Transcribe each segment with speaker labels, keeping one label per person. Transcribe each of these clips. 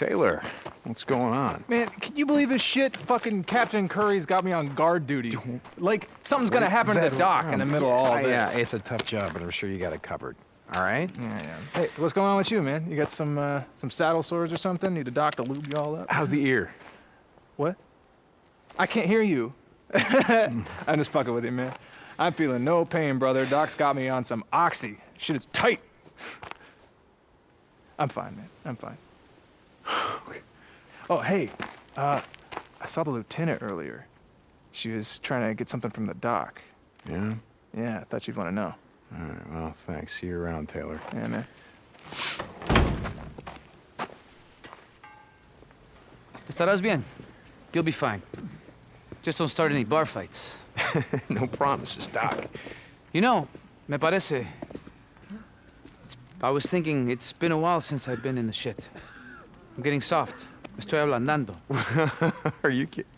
Speaker 1: Taylor, what's going on?
Speaker 2: Man, can you believe this shit? Fucking Captain Kouri's got me on guard duty. Like, something's gonna happen to the dock in the middle of all this.
Speaker 1: Yeah, it's a tough job, but I'm sure you got it covered. All right?
Speaker 2: Yeah, yeah. Hey, what's going on with you, man? You got some, uh, some saddle sores or something? Need a doc to lube you all up?
Speaker 1: How's the ear?
Speaker 2: What? I can't hear you. I'm just fucking with you, man. I'm feeling no pain, brother. Doc's got me on some oxy. Shit it's tight. I'm fine, man. I'm fine. Oh, hey. Uh, I saw the lieutenant earlier. She was trying to get something from the dock.
Speaker 1: Yeah?
Speaker 2: Yeah, I thought you'd want to know.
Speaker 1: All right, well, thanks. See you around, Taylor.
Speaker 2: Yeah, man.
Speaker 3: Estarás bien. You'll be fine. Just don't start any bar fights.
Speaker 1: no promises, Doc.
Speaker 3: You know, me parece... It's, I was thinking it's been a while since I've been in the shit. I'm getting soft. Estoy ablandando.
Speaker 1: Are you kidding?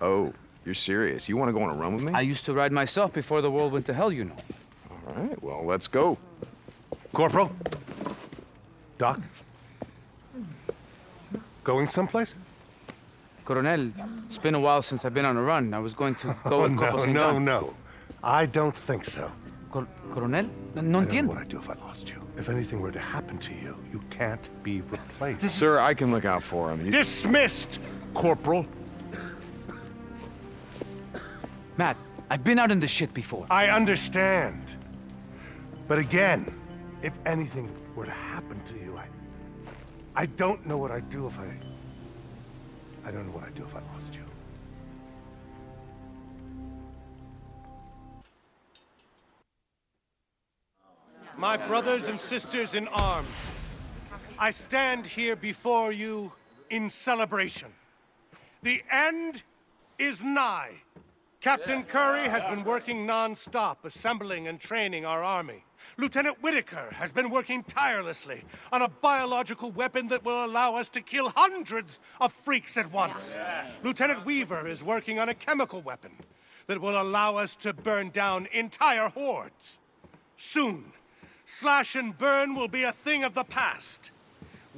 Speaker 1: Oh, you're serious? You want to go on a run with me?
Speaker 3: I used to ride myself before the world went to hell, you know.
Speaker 1: All right, well, let's go.
Speaker 4: Corporal? Doc? Going someplace?
Speaker 3: Coronel, it's been a while since I've been on a run. I was going to go
Speaker 4: Oh,
Speaker 3: with
Speaker 4: no,
Speaker 3: Corporal St.
Speaker 4: no, no. I don't think so.
Speaker 3: Cor Coronel? No
Speaker 4: I don't know
Speaker 3: entiendo.
Speaker 4: what I'd do if I lost you. If anything were to happen to you, you can't be replaced.
Speaker 1: Sir, I can look out for him. You-
Speaker 4: Dismissed, Corporal.
Speaker 3: Matt, I've been out in the shit before.
Speaker 4: I understand. But again, if anything were to happen to you, I... I don't know what I'd do if I... I don't know what I'd do if I lost My brothers and sisters in arms, I stand here before you in celebration. The end is nigh. Captain Kouri has been working non-stop assembling and training our army. Lieutenant Whitaker has been working tirelessly on a biological weapon that will allow us to kill hundreds of freaks at once. Lieutenant Weaver is working on a chemical weapon that will allow us to burn down entire hordes. Soon, slash and burn will be a thing of the past.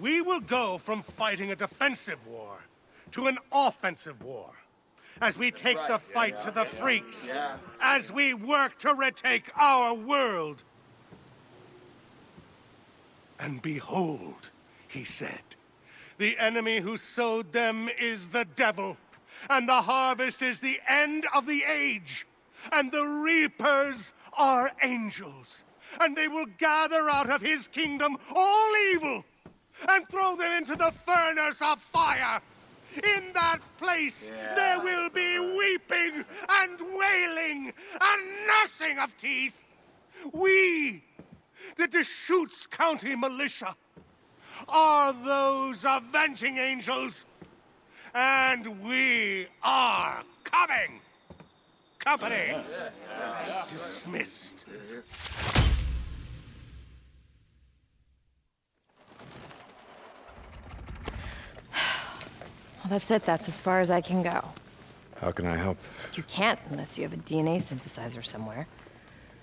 Speaker 4: We will go from fighting a defensive war to an offensive war. As we take the fight to the freaks. As we work to retake our world. And behold, he said, the enemy who sowed them is the devil, and the harvest is the end of the age, and the reapers are angels, and they will gather out of his kingdom all evil and throw them into the furnace of fire. In that place, there will be weeping and wailing and gnashing of teeth. We, the Deschutes County Militia, are those avenging angels. And we are coming. Company dismissed.
Speaker 5: Well, that's it. That's as far as I can go.
Speaker 1: How can I help?
Speaker 5: You can't unless you have a DNA synthesizer somewhere.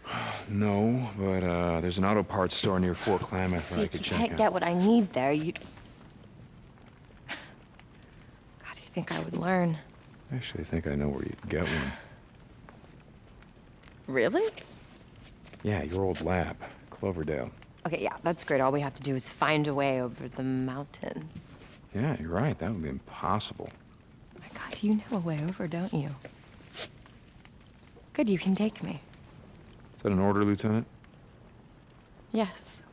Speaker 1: No, but uh, there's an auto parts store near Fort Klamath that I
Speaker 5: Dude,
Speaker 1: could
Speaker 5: you can't get what I need there. You. God, you think I would learn?
Speaker 1: I actually think I know where you'd get one.
Speaker 5: Really?
Speaker 1: Yeah, your old lab, Cloverdale.
Speaker 5: Okay, yeah, that's great. All we have to do is find a way over the mountains.
Speaker 1: Yeah, you're right. That would be impossible.
Speaker 5: My God, you know a way over, don't you? Good, you can take me.
Speaker 1: Is that an order, Lieutenant?
Speaker 5: Yes.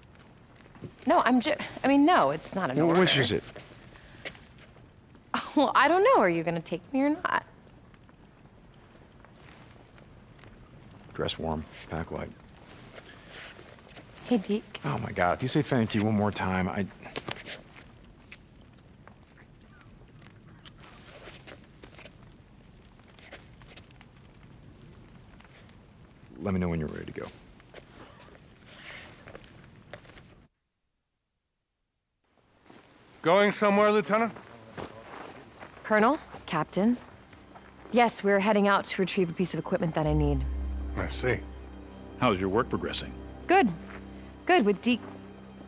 Speaker 5: No, I'm just. I mean, no, it's not an
Speaker 1: Well,
Speaker 5: order.
Speaker 1: which is it?
Speaker 5: Well, I don't know. Are you gonna take me or not?
Speaker 1: Dress warm, pack light.
Speaker 5: Hey, Deke.
Speaker 1: Oh my god, if you say thank you one more time, I... Let me know when you're ready to go.
Speaker 4: Going somewhere, Lieutenant?
Speaker 5: Colonel? Captain? Yes, we're heading out to retrieve a piece of equipment that I need.
Speaker 4: I see.
Speaker 6: How's your work progressing?
Speaker 5: Good. Good, with Deke...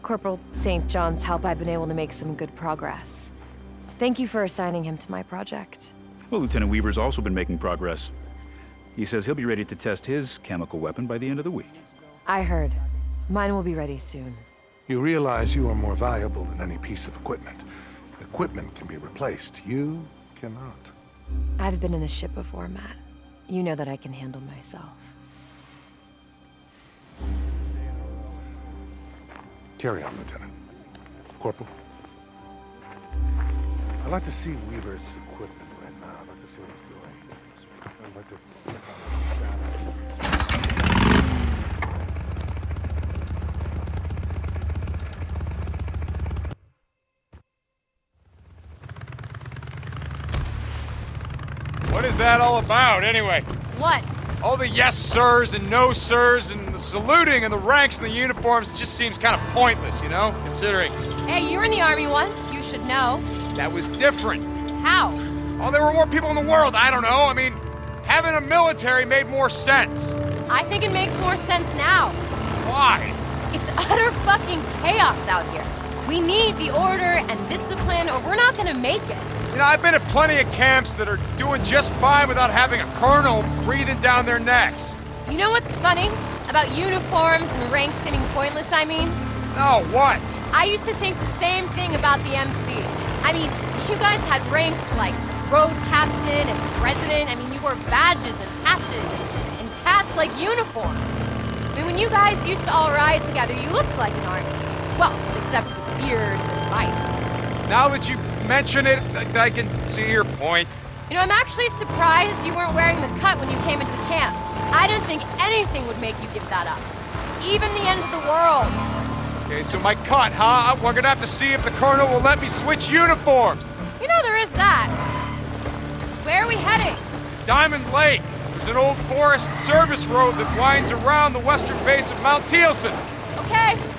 Speaker 5: Corporal St. John's help, I've been able to make some good progress. Thank you for assigning him to my project.
Speaker 7: Well, Lieutenant Weaver's also been making progress. He says he'll be ready to test his chemical weapon by the end of the week.
Speaker 5: I heard. Mine will be ready soon.
Speaker 4: You realize you are more valuable than any piece of equipment. Equipment can be replaced. You cannot.
Speaker 5: I've been in this ship before, Matt. You know that I can handle myself.
Speaker 4: Carry on, Lieutenant. Corporal. I'd like to see Weaver's equipment right now. I'd like to see what he's doing.
Speaker 8: What is that all about, anyway?
Speaker 5: What?
Speaker 8: All the yes sirs and no sirs and the saluting and the ranks and the uniforms just seems kind of pointless, you know? Considering
Speaker 5: Hey, you were in the army once. You should know.
Speaker 8: that was different.
Speaker 5: How?
Speaker 8: Oh, there were more people in the world. I don't know. I mean, having a military made more sense.
Speaker 5: I think it makes more sense now.
Speaker 8: Why?
Speaker 5: It's utter fucking chaos out here. We need the order and discipline, or we're not gonna make it.
Speaker 8: You know, I've been at plenty of camps that are doing just fine without having a colonel breathing down their necks.
Speaker 5: You know what's funny? About uniforms and ranks seeming pointless, I mean?
Speaker 8: No, what?
Speaker 5: I used to think the same thing about the MC. I mean, you guys had ranks like road captain and president. I mean, you wore badges and patches and, and tats like uniforms. I mean, when you guys used to all ride together, you looked like an army. Well, except for the beards and pipes.
Speaker 8: Now that you mention it, I, I can see your point.
Speaker 5: You know, I'm actually surprised you weren't wearing the cut when you came into the camp. I didn't think anything would make you give that up. Even the end of the world.
Speaker 8: Okay, so my cut, huh? We're gonna have to see if the colonel will let me switch uniforms.
Speaker 5: You know, there is that. Where are we heading?
Speaker 8: Diamond Lake. There's an old forest service road that winds around the western base of Mount Thielsen.
Speaker 5: Okay.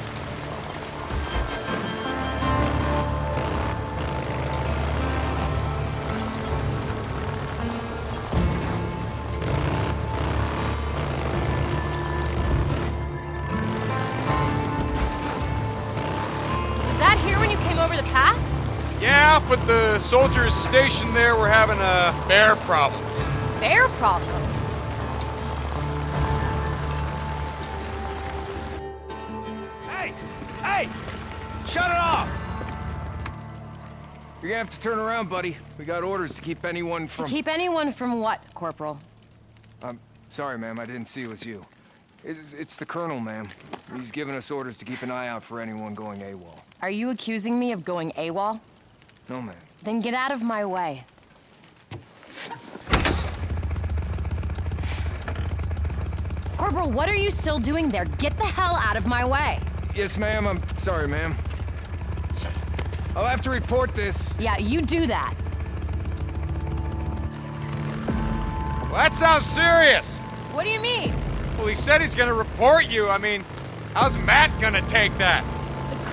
Speaker 8: Soldiers stationed there were having uh, bear problems.
Speaker 5: Bear problems.
Speaker 9: Hey! Hey! Shut it off! You're gonna have to turn around, buddy. We got orders to keep anyone from...
Speaker 5: To
Speaker 9: from...
Speaker 5: keep anyone from what, Corporal?
Speaker 9: I'm sorry, ma'am. I didn't see it was you. It's, it's the Colonel, ma'am. He's given us orders to keep an eye out for anyone going AWOL.
Speaker 5: Are you accusing me of going AWOL?
Speaker 9: No, ma'am.
Speaker 5: Then get out of my way. Corporal, what are you still doing there? Get the hell out of my way.
Speaker 9: Yes, ma'am. I'm sorry, ma'am. I'll have to report this.
Speaker 5: Yeah, you do that.
Speaker 8: Well, that sounds serious.
Speaker 5: What do you mean?
Speaker 8: Well, he said he's gonna report you. I mean, how's Matt gonna take that?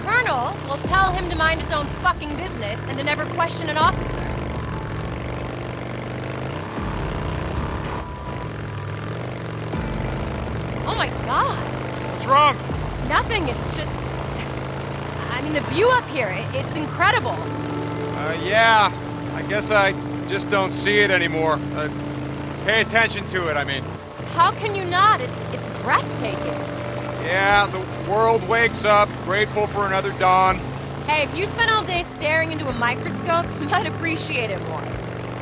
Speaker 5: Colonel will tell him to mind his own fucking business and to never question an officer. Oh my god.
Speaker 8: What's wrong?
Speaker 5: Nothing, it's just... I mean, the view up here, it, it's incredible.
Speaker 8: Uh, yeah. I guess I just don't see it anymore. Uh, pay attention to it, I mean.
Speaker 5: How can you not? It's, it's breathtaking.
Speaker 8: Yeah, the world wakes up, grateful for another dawn.
Speaker 5: Hey, if you spent all day staring into a microscope, you might appreciate it more.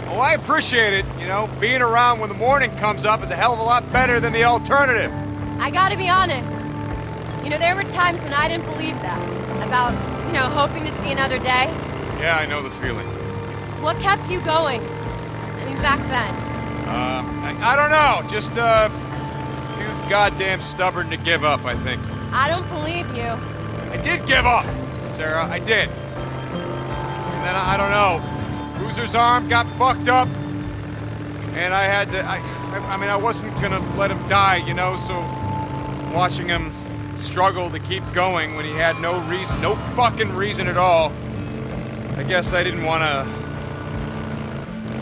Speaker 8: Oh, I appreciate it. You know, being around when the morning comes up is a hell of a lot better than the alternative.
Speaker 5: I gotta be honest. You know, there were times when I didn't believe that. About, you know, hoping to see another day.
Speaker 8: Yeah, I know the feeling.
Speaker 5: What kept you going? I mean, back then.
Speaker 8: Uh, I, I don't know. Just, uh, too goddamn stubborn to give up, I think.
Speaker 5: I don't believe you.
Speaker 8: I did give up, Sarah. I did. And then, I, I don't know. Boozer's arm got fucked up. And I had to, I, I, I mean, I wasn't gonna let him die, you know, so watching him struggle to keep going when he had no reason, no fucking reason at all, I guess I didn't wanna,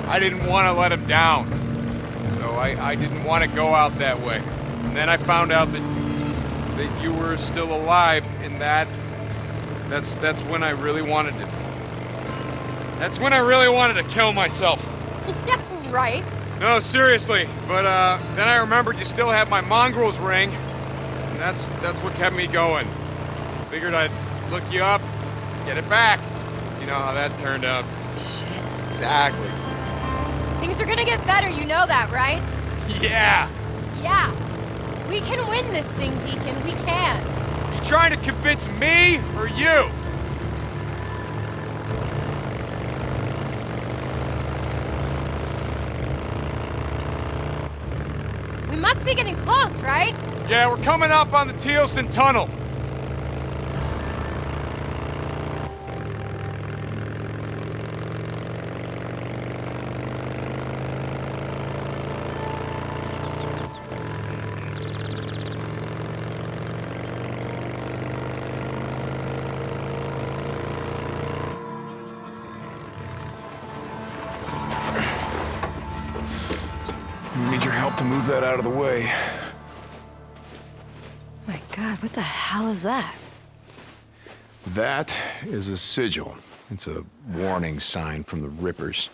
Speaker 8: I didn't wanna let him down. So I, I didn't wanna go out that way. And then I found out that that you were still alive in that that's that's when I really wanted to. That's when I really wanted to kill myself.
Speaker 5: yeah, right.
Speaker 8: No, seriously. But uh, then I remembered you still had my mongrels ring, and that's that's what kept me going. Figured I'd look you up, get it back. You know how that turned out.
Speaker 5: Shit.
Speaker 8: Exactly.
Speaker 5: Things are gonna get better, you know that, right?
Speaker 8: Yeah.
Speaker 5: Yeah. We can win this thing, Deacon. We can.
Speaker 8: You trying to convince me or you?
Speaker 5: We must be getting close, right?
Speaker 8: Yeah, we're coming up on the Thielsen Tunnel.
Speaker 9: That?
Speaker 5: That
Speaker 1: is a sigil. It's a warning sign from the Rippers.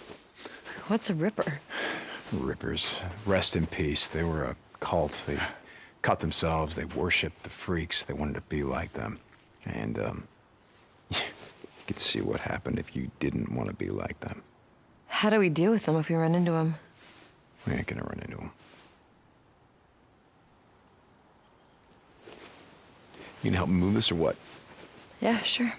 Speaker 5: What's a ripper?
Speaker 1: Rippers, rest in peace. They were a cult. They cut themselves. They worshipped the freaks. They wanted to be like them. And, um, you could see what happened if you didn't want to be like them.
Speaker 5: How do we deal with them if we run into them?
Speaker 1: We ain't gonna run into them. You can help me move this or what?
Speaker 5: Yeah, sure.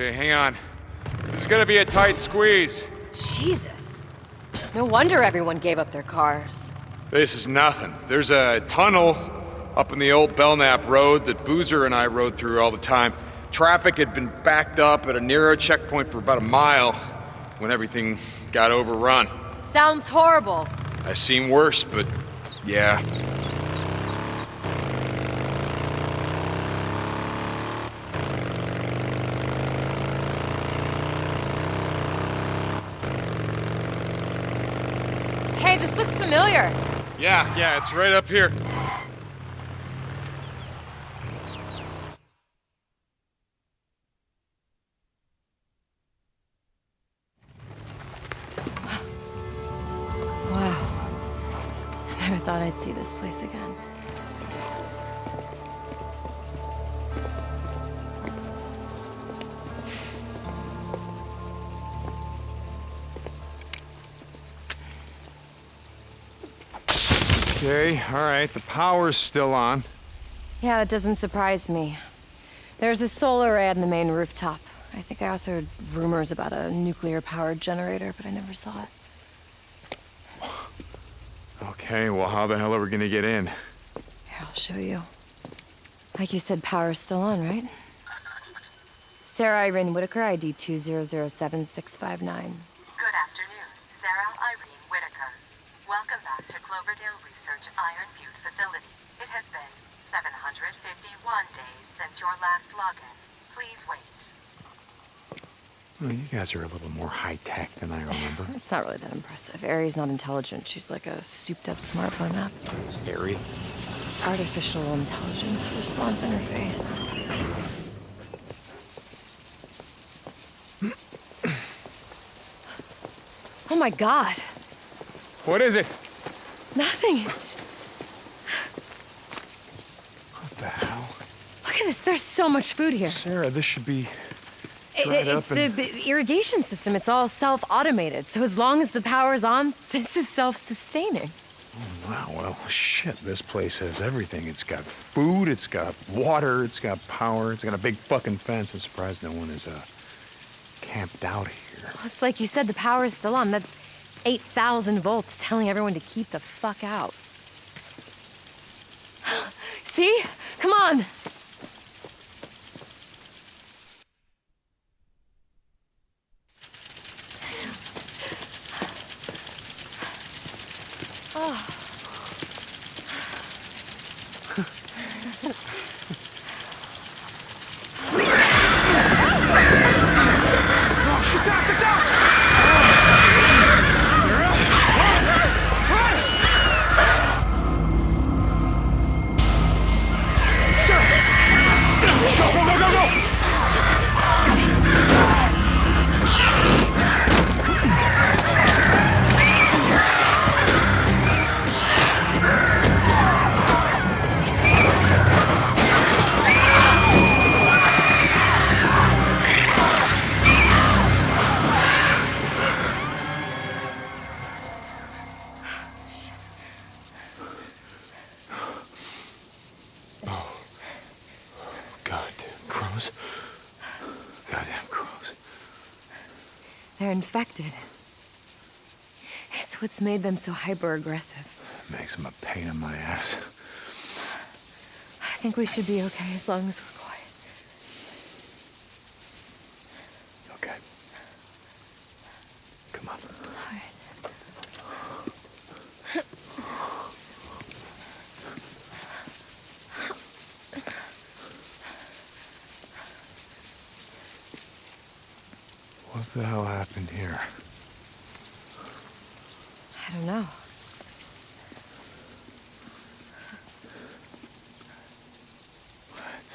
Speaker 8: Okay, hang on. This is gonna be a tight squeeze.
Speaker 5: Jesus. No wonder everyone gave up their cars.
Speaker 8: This is nothing. There's a tunnel up in the old Belknap Road that Boozer and I rode through all the time. Traffic had been backed up at a narrow checkpoint for about a mile when everything got overrun.
Speaker 5: Sounds horrible.
Speaker 8: I've seen worse, but yeah.
Speaker 5: Hey, this looks familiar.
Speaker 8: Yeah, yeah, it's right up here.
Speaker 5: Wow. I never thought I'd see this place again.
Speaker 8: Okay, all right, the power's still on.
Speaker 5: Yeah, that doesn't surprise me. There's a solar array on the main rooftop. I think I also heard rumors about a nuclear-powered generator, but I never saw it.
Speaker 8: Okay, well, how the hell are we gonna get in?
Speaker 5: Here, I'll show you. Like you said, power's still on, right? Sarah Irene Whitaker, ID 2007659.
Speaker 10: Good afternoon, Sarah Irene Whitaker. Welcome back to Cloverdale Research Iron Butte facility. It has been 751 days since your last login. Please wait.
Speaker 1: Well, you guys are a little more high-tech than I remember.
Speaker 5: It's not really that impressive. Ari's not intelligent. She's like a souped-up smartphone app.
Speaker 1: Harry?
Speaker 5: Artificial intelligence response interface. Oh my god.
Speaker 8: What is it?
Speaker 5: Nothing. It's
Speaker 1: What the hell?
Speaker 5: look at this. There's so much food here.
Speaker 1: Sarah, this should be...
Speaker 5: It- it's the
Speaker 1: and-
Speaker 5: irrigation system. It's all self-automated. So as long as the power's on, this is self-sustaining.
Speaker 1: Oh, Wow, well, shit, this place has everything. It's got food, it's got water, it's got power, it's got a big fucking fence. I'm surprised no one is, uh, camped out here.
Speaker 5: Well, it's like you said, the power is still on. That's 8,000 volts telling everyone to keep the fuck out. See? Come on!
Speaker 1: Goddamn
Speaker 5: It's what's made them so hyper aggressive.
Speaker 1: Makes them a pain in my ass.
Speaker 5: I think we should be okay as long as we're quiet.
Speaker 1: Okay. Come on. What the hell happened here?
Speaker 5: I don't know.
Speaker 1: What?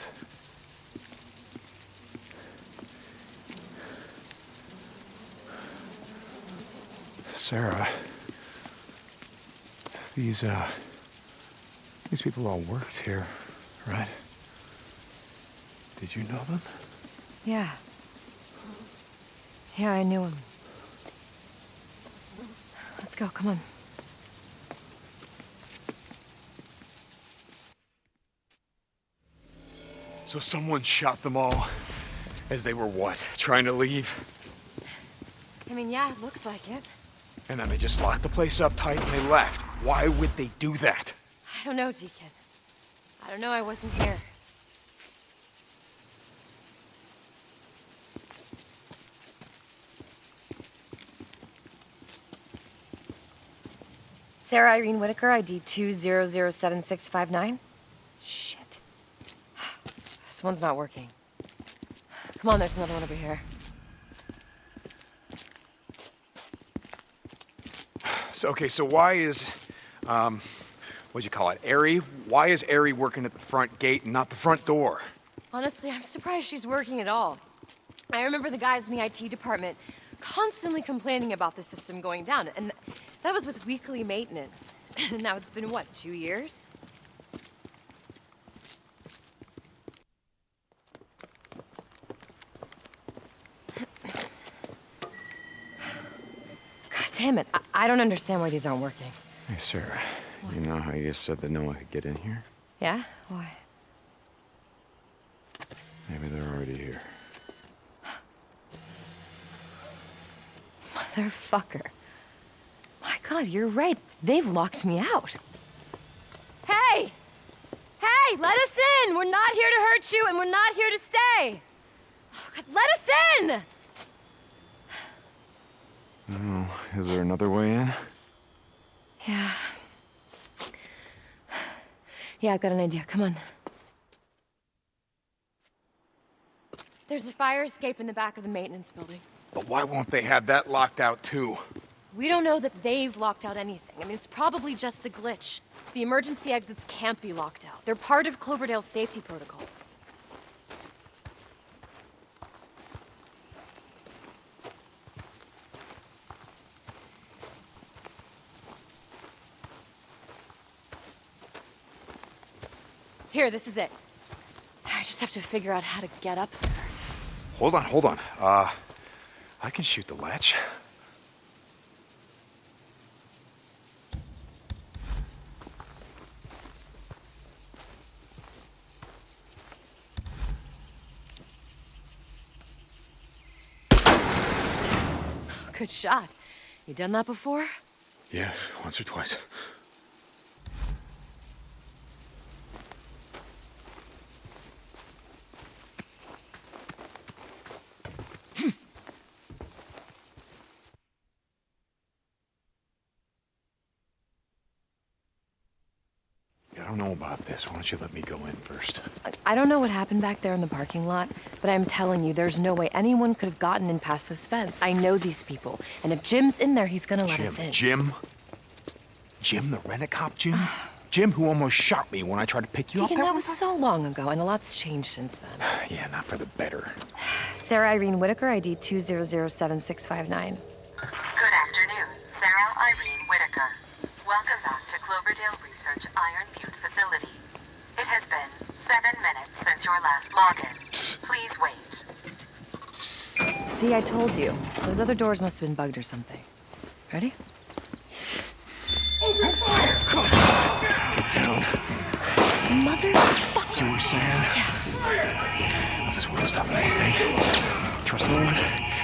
Speaker 1: Sarah, these, uh, these people all worked here, right? Did you know them?
Speaker 5: Yeah. Yeah, I knew him. Let's go, come on.
Speaker 8: So someone shot them all as they were what? Trying to leave?
Speaker 5: I mean, yeah, it looks like it.
Speaker 8: And then they just locked the place up tight and they left. Why would they do that?
Speaker 5: I don't know, Deacon. I don't know, I wasn't here. Sarah Irene Whitaker, ID 2007659. Shit. This one's not working. Come on, there's another one over here.
Speaker 8: So, okay, so why is, um, what'd you call it, Ari? Why is Ari working at the front gate and not the front door?
Speaker 5: Honestly, I'm surprised she's working at all. I remember the guys in the IT department constantly complaining about the system going down, and that was with weekly maintenance. And now it's been, what, two years? God damn it. I, I don't understand why these aren't working.
Speaker 1: Hey, Sarah, you know how you said that no one could get in here?
Speaker 5: Yeah? Why?
Speaker 1: Maybe they're already here.
Speaker 5: Motherfucker. My god, you're right. They've locked me out. Hey! Hey, let us in! We're not here to hurt you, and we're not here to stay! Oh, God, let us in!
Speaker 1: Oh, is there another way in?
Speaker 5: Yeah. Yeah, I've got an idea. Come on. There's a fire escape in the back of the maintenance building.
Speaker 8: But why won't they have that locked out too?
Speaker 5: We don't know that they've locked out anything. I mean, it's probably just a glitch. The emergency exits can't be locked out. They're part of Cloverdale's safety protocols. Here, this is it. I just have to figure out how to get up there.
Speaker 8: Hold on, hold on. Uh, I can shoot the latch.
Speaker 5: Good shot. You done that before?
Speaker 1: Yeah, once or twice. I don't know about this. Why don't you let me go in first?
Speaker 5: I don't know what happened back there in the parking lot, but I'm telling you, there's no way anyone could have gotten in past this fence. I know these people, and if Jim's in there, he's gonna let
Speaker 1: Jim.
Speaker 5: us in.
Speaker 1: Jim? Jim, the rent-a-cop Jim? Jim, who almost shot me when I tried to pick you
Speaker 5: Deacon,
Speaker 1: up.
Speaker 5: that was so long ago, and a lot's changed since then.
Speaker 1: Yeah, not for the better.
Speaker 5: Sarah Irene Whitaker, ID 2007659.
Speaker 10: Good afternoon, Sarah Irene Whitaker. Welcome back to Cloverdale Research Iron Butte facility. It has been seven minutes since your last login. Please wait.
Speaker 5: See, I told you. Those other doors must have been bugged or something. Ready?
Speaker 1: Get down.
Speaker 5: Motherfucker!
Speaker 1: You were saying? If this world stop at one thing, trust no one,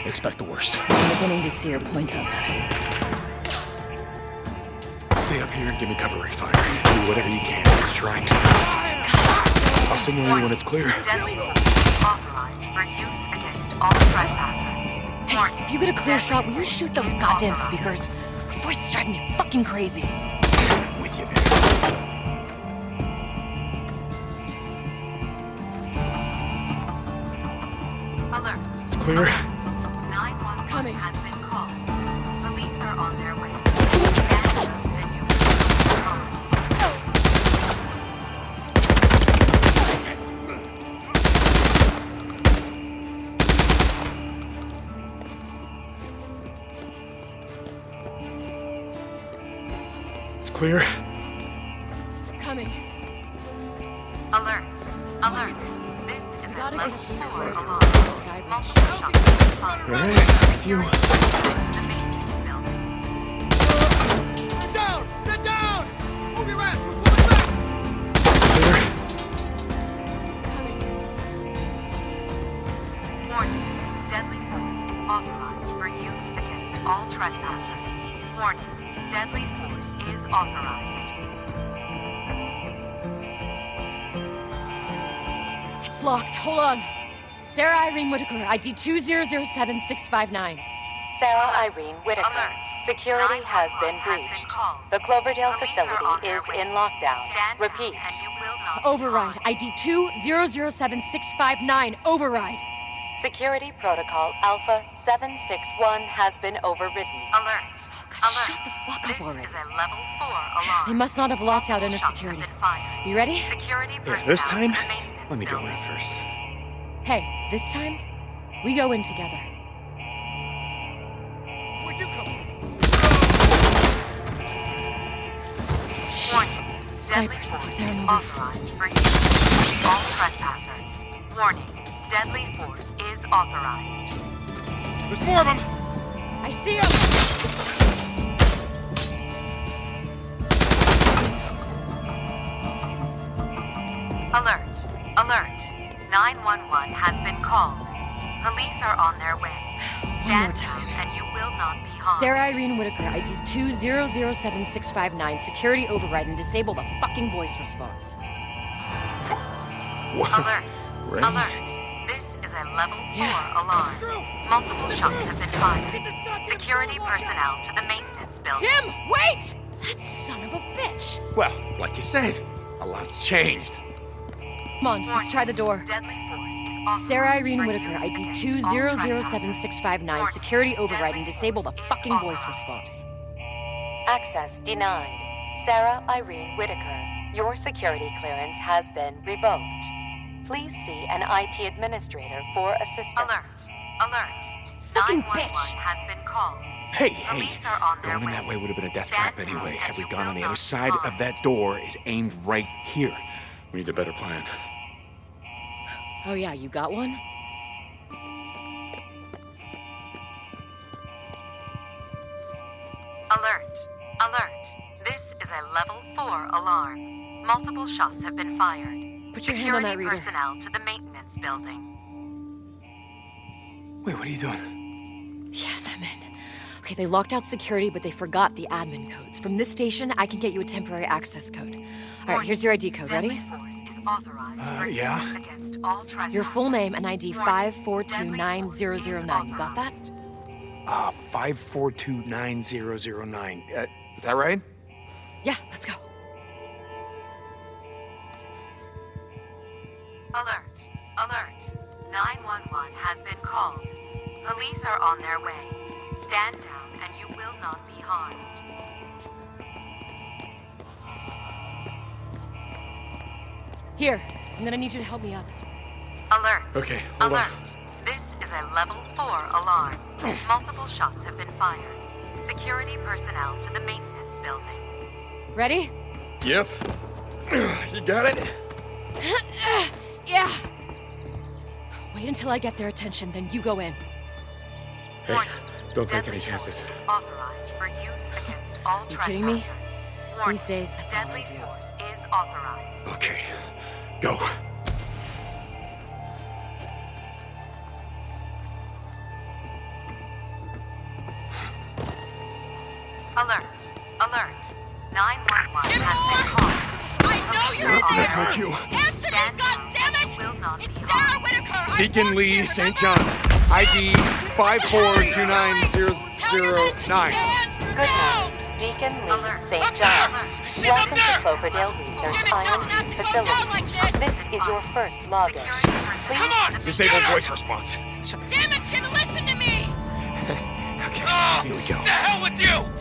Speaker 1: expect the worst.
Speaker 5: I'm beginning to see your point on that.
Speaker 1: Stay up here and give me cover, Ray Fire. Do whatever you can to distract. I'll signal you when it's clear.
Speaker 10: Deadly force authorized for use against all trespassers. Warning,
Speaker 5: If you get a clear
Speaker 10: deadly
Speaker 5: shot, will you shoot those goddamn
Speaker 10: authorized.
Speaker 5: speakers? Your voice is driving me fucking crazy.
Speaker 1: With you there.
Speaker 10: Alert.
Speaker 1: It's clear.
Speaker 10: 911
Speaker 1: clear.
Speaker 5: Coming.
Speaker 10: Alert. Alert. This is a
Speaker 5: Gotta
Speaker 10: level
Speaker 5: get these
Speaker 10: 4
Speaker 5: stairs
Speaker 10: alarm.
Speaker 5: up to the sky bridge.
Speaker 10: Multiple shots have been fired.
Speaker 1: All right, if you...
Speaker 10: To the maintenance building.
Speaker 1: Clear.
Speaker 10: Warning. Deadly force is authorized for use against all trespassers. Warning. Deadly force is authorized.
Speaker 5: It's locked. Hold on. Sarah Irene Whitaker, ID 2007659.
Speaker 11: Sarah Irene Whitaker.
Speaker 10: Alert.
Speaker 11: Security has been
Speaker 10: 911 has been
Speaker 11: breached. The Cloverdale
Speaker 10: Police
Speaker 11: facility is
Speaker 10: way.
Speaker 11: in lockdown.
Speaker 10: Stand
Speaker 11: Repeat.
Speaker 10: and you will not
Speaker 5: Override. ID 2007659. Override.
Speaker 11: Security protocol Alpha 761 has been overridden.
Speaker 10: Alert.
Speaker 5: God,
Speaker 10: Alert.
Speaker 5: shut the fuck up
Speaker 10: this
Speaker 5: already.
Speaker 10: is a level 4 alarm.
Speaker 5: They must not have locked out inner security.
Speaker 10: Have been fired.
Speaker 5: You ready?
Speaker 10: Security
Speaker 1: Yeah, this time,
Speaker 10: to the maintenance
Speaker 1: let me go
Speaker 10: building.
Speaker 1: in first.
Speaker 5: Hey, this time, we go in together.
Speaker 10: Warning. Deadly
Speaker 5: Snipers,
Speaker 10: force
Speaker 5: they're on
Speaker 10: is authorized for use all trespassers. Warning. Deadly force is authorized.
Speaker 8: There's more of them!
Speaker 5: I see him!
Speaker 10: Alert. Alert. 911 has been called. Police are on their way. Stand
Speaker 5: time.
Speaker 10: down and you will not be harmed.
Speaker 5: Sarah Irene Whitaker, ID 2007659. Security override and disable the fucking voice response.
Speaker 10: Alert.
Speaker 1: Ray?
Speaker 10: Alert. This is a level 4 alarm. Multiple shots have been fired. Security personnel to the maintenance building.
Speaker 5: Jim, wait! That son of a bitch!
Speaker 1: Well, like you said, a lot's changed.
Speaker 5: Come on, let's try the door.
Speaker 10: Deadly force is authorized
Speaker 5: Sarah Irene Whitaker, ID
Speaker 10: against all trespassers.
Speaker 5: 2007659. Security override and disable the fucking voice response.
Speaker 11: Access denied. Sarah Irene Whitaker, your security clearance has been revoked. Please see an IT administrator for assistance.
Speaker 10: Alert. Alert.
Speaker 5: Fucking bitch.
Speaker 10: has been called.
Speaker 1: Hey, hey,
Speaker 10: Police are on
Speaker 1: going in
Speaker 10: way.
Speaker 1: that way would have been a death
Speaker 10: Stand
Speaker 1: trap anyway.
Speaker 10: and
Speaker 1: Had we
Speaker 10: you
Speaker 1: gone
Speaker 10: will
Speaker 1: on the other
Speaker 10: be
Speaker 1: side of that door is aimed right here. We need a better plan.
Speaker 5: Oh, yeah, you got one?
Speaker 10: Alert. Alert. This is a level 4 alarm. Multiple shots have been fired.
Speaker 5: Put your hand on
Speaker 10: Security
Speaker 5: that reader.
Speaker 10: personnel to the maintenance building.
Speaker 1: Wait, what are you doing?
Speaker 5: Yes, I'm in. Okay, they locked out security, but they forgot the admin codes. From this station, I can get you a temporary access code. All right, here's your ID code.
Speaker 10: Deadly
Speaker 5: Ready?
Speaker 10: force is authorized
Speaker 1: Uh, yeah.
Speaker 10: against all trespassers.
Speaker 5: Your full name and ID 5429009. You got that?
Speaker 10: Deadly
Speaker 1: Uh, 5429009. Uh, is that right?
Speaker 5: Yeah, let's go.
Speaker 10: Alert! Alert! 911 has been called. Police are on their way. Stand down and you will not be harmed.
Speaker 5: Here, I'm gonna need you to help me up.
Speaker 10: Alert!
Speaker 12: Okay, hold on.
Speaker 10: Alert! This is a level 4 alarm. Multiple shots have been fired. Security personnel to the maintenance building.
Speaker 5: Ready?
Speaker 1: Yep. You got it?
Speaker 5: Yeah. Wait until I get their attention, then you go in.
Speaker 10: Warning.
Speaker 12: Don't take
Speaker 10: deadly
Speaker 12: any chances.
Speaker 10: force is authorized for use against all
Speaker 5: You kidding me?
Speaker 10: trespassers. Warning.
Speaker 5: These days, that's all I
Speaker 10: deadly
Speaker 5: do.
Speaker 10: force is authorized.
Speaker 12: Okay, go.
Speaker 10: Alert! Alert! 911 has been called.
Speaker 5: I know you're
Speaker 10: are on
Speaker 5: there!
Speaker 10: their
Speaker 12: you.
Speaker 5: Answer me,
Speaker 10: Stand down.
Speaker 5: goddammit!
Speaker 10: You will not
Speaker 5: It's Sarah
Speaker 10: harmed.
Speaker 5: Whitaker! I
Speaker 8: Deacon
Speaker 5: worked
Speaker 8: Lee St.
Speaker 5: remember?
Speaker 8: John. ID
Speaker 5: What the hell are you doing? Tell your men to
Speaker 8: 5429009.
Speaker 10: Good
Speaker 5: down!
Speaker 10: night.
Speaker 11: Deacon Lee
Speaker 10: Alert.
Speaker 11: St. John.
Speaker 10: there!
Speaker 5: She's up
Speaker 11: Welcome to! Cloverdale Research
Speaker 5: Jim, it
Speaker 11: Island facility.
Speaker 5: like this.
Speaker 11: This is your first login.
Speaker 10: Security personnel
Speaker 5: Come on!
Speaker 8: Disable
Speaker 10: maintenance
Speaker 8: voice response.
Speaker 5: Damn it, Jim, listen to me!
Speaker 8: Okay,
Speaker 5: Oh,
Speaker 8: here we go.
Speaker 5: Ah, the hell with you! You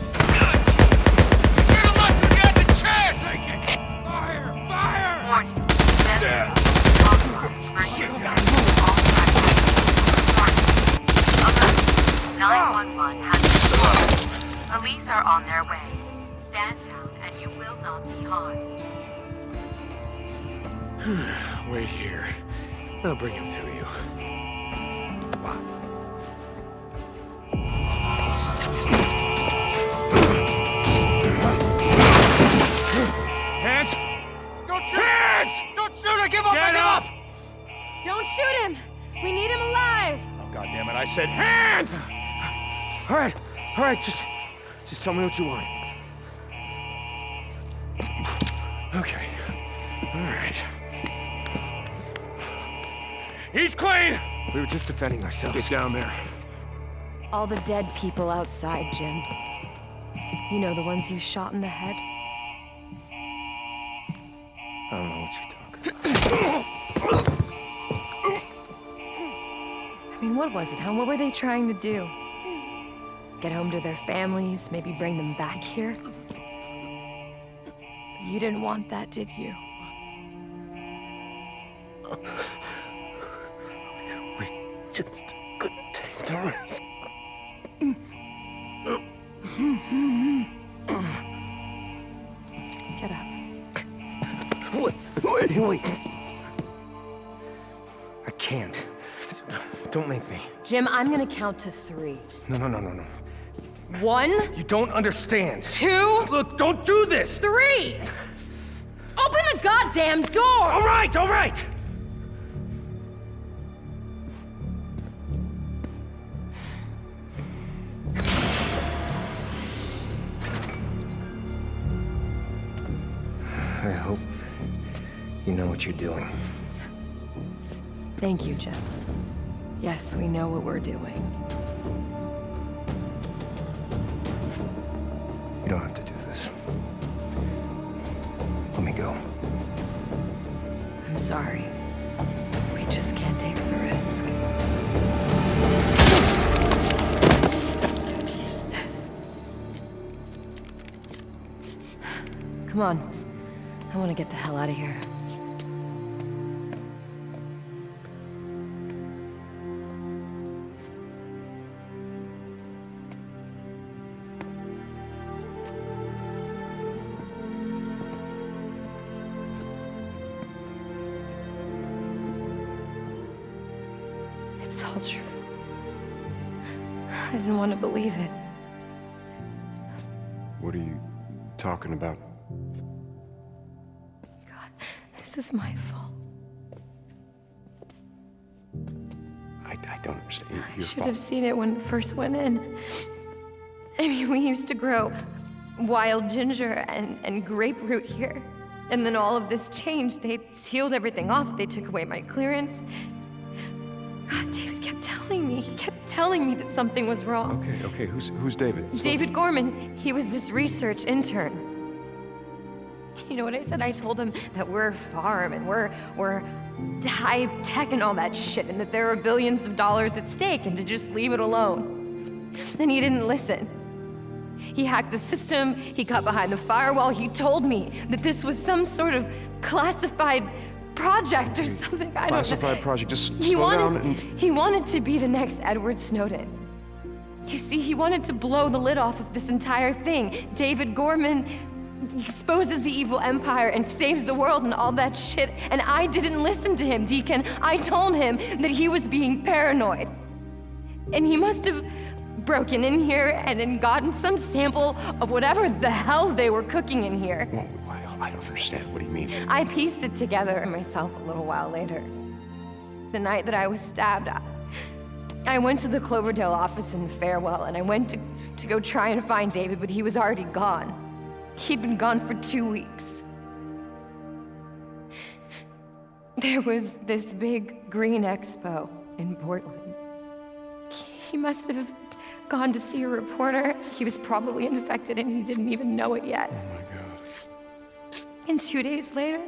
Speaker 10: on their way. Stand down and you will not be harmed.
Speaker 12: Wait here. I'll bring him to you.
Speaker 8: Hands! Don't shoot! Hands! Don't shoot! I give up! Get I give up!
Speaker 5: Don't shoot him! We need him alive!
Speaker 8: Oh, God damn it, I said hands!
Speaker 12: All right, all right, just, just tell me what you want. Okay, all right.
Speaker 8: He's clean!
Speaker 12: We were just defending ourselves. Get down there.
Speaker 5: All the dead people outside, Jim. You know, the ones you shot in the head?
Speaker 12: I don't know what you're talking
Speaker 5: I mean, what was it, huh? What were they trying to do? Get home to their families, maybe bring them back here? But you didn't want that, did you?
Speaker 12: We just couldn't take the risk.
Speaker 5: Get up.
Speaker 12: Wait, wait, wait. I can't. Don't make me.
Speaker 5: Jim, I'm gonna count to three.
Speaker 12: No, no, no, no, no.
Speaker 5: One,
Speaker 12: You don't understand.
Speaker 5: two,
Speaker 12: Look, don't do this!
Speaker 5: three! Open the goddamn door!
Speaker 12: All right, all right! I hope you know what you're doing.
Speaker 5: Thank you, Jim. Yes, we know what we're doing. Come on. I want to get the hell out of here. It's all true. I didn't want to believe it.
Speaker 1: What are you talking about?
Speaker 5: Should have seen it when it first went in. I mean, we used to grow wild ginger and, and grapefruit here. And then all of this changed. They sealed everything off. They took away my clearance. God, David kept telling me. He kept telling me that something was wrong.
Speaker 1: Okay, okay. Who's who's David?
Speaker 5: David Gorman, he was this research intern. You know what I said? I told him that we're a farm and we're we're high tech and all that shit, and that there are billions of dollars at stake, and to just leave it alone. Then he didn't listen. He hacked the system, he got behind the firewall, he told me that this was some sort of classified project or something. I don't know.
Speaker 1: Classified project. Just
Speaker 5: He
Speaker 1: slow
Speaker 5: wanted,
Speaker 1: down and.
Speaker 5: he wanted to be the next Edward Snowden. You see, he wanted to blow the lid off of this entire thing. David Gorman exposes the evil empire and saves the world and all that shit. And I didn't listen to him, Deacon. I told him that he was being paranoid. And he must have broken in here and then gotten some sample of whatever the hell they were cooking in here.
Speaker 1: Why- I don't understand. What do you mean?
Speaker 5: I pieced it together myself a little while later. The night that I was stabbed, I, I went to the Cloverdale office in Farewell and I went to, to go try and find David, but he was already gone. He'd been gone for two weeks. There was this big green expo in Portland. He must have gone to see a reporter. He was probably infected and he didn't even know it yet.
Speaker 1: Oh my god.
Speaker 5: And two days later,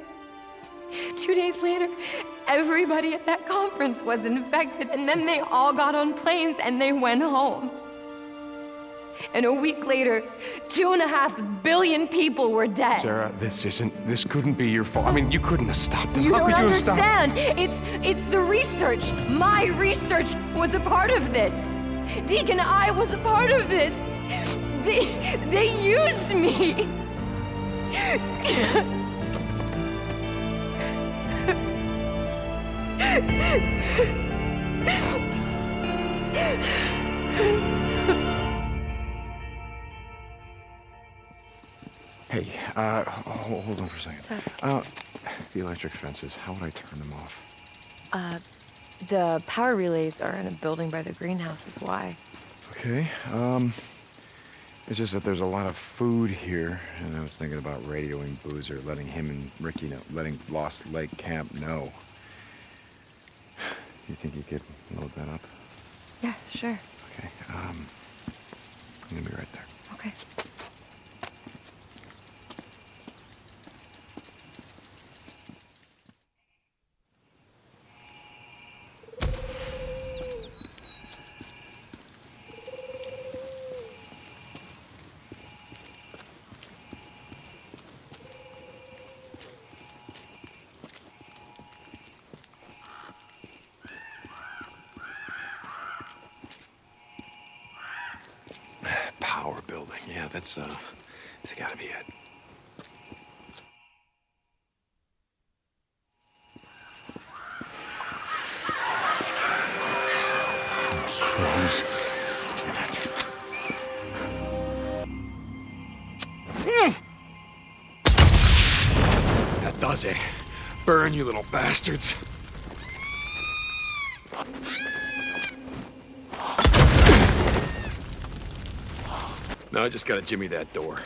Speaker 5: two days later, everybody at that conference was infected, and then they all got on planes and they went home. And a week later, two and a half billion people were dead.
Speaker 1: Sarah, this isn't. This couldn't be your fault. I mean, you couldn't have stopped them.
Speaker 5: You
Speaker 1: How
Speaker 5: don't
Speaker 1: could you have stopped?
Speaker 5: understand. It's it's the research. My research was a part of this. Deacon, I was a part of this. They they used me.
Speaker 1: uh, ho- hold on for a second. Uh, the electric fences. How would I turn them off?
Speaker 5: Uh, the power relays are in a building by the greenhouse. Is why.
Speaker 1: Okay. Um, it's just that there's a lot of food here, and I was thinking about radioing Boozer, letting him and Ricky know, letting Lost Lake Camp know. You think you could load that up?
Speaker 5: Yeah, sure.
Speaker 1: Okay. Um, I'm gonna be right there.
Speaker 5: Okay.
Speaker 1: It. Burn, you little bastards. Now I just gotta jimmy that door.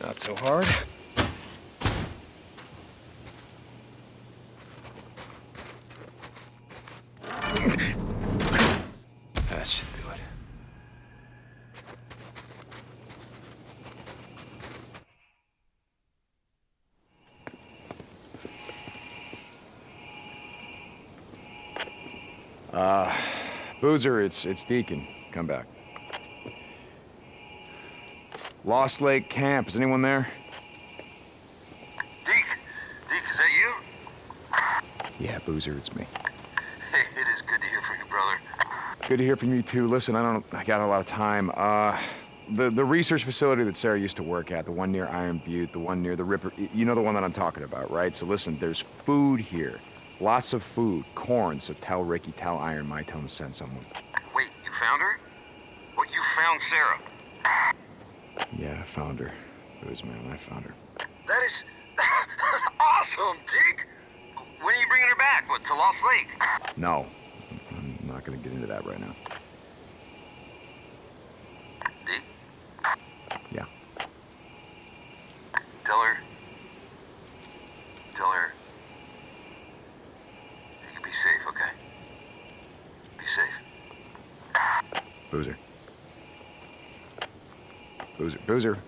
Speaker 1: Not so hard. That should do it. Uh, Boozer, it's it's Deacon. Come back. Lost Lake Camp. Is anyone there?
Speaker 13: Deke, Deke, is that you?
Speaker 1: Yeah, Boozer, it's me.
Speaker 13: Hey, it is good to hear from you, brother.
Speaker 1: Good to hear from you too. Listen, I don't I got a lot of time. Uh the the research facility that Sarah used to work at, the one near Iron Butte, the one near the Ripper, you know the one that I'm talking about, right? So listen, there's food here. Lots of food, corn, so tell Ricky, tell Iron My Tone to send someone.
Speaker 13: Wait, you found her? What, you found Sarah?
Speaker 1: Yeah, I found her. Booze man, I found her.
Speaker 13: That is awesome, Deke. When are you bringing her back? What, to Lost Lake?
Speaker 1: No. Boozer.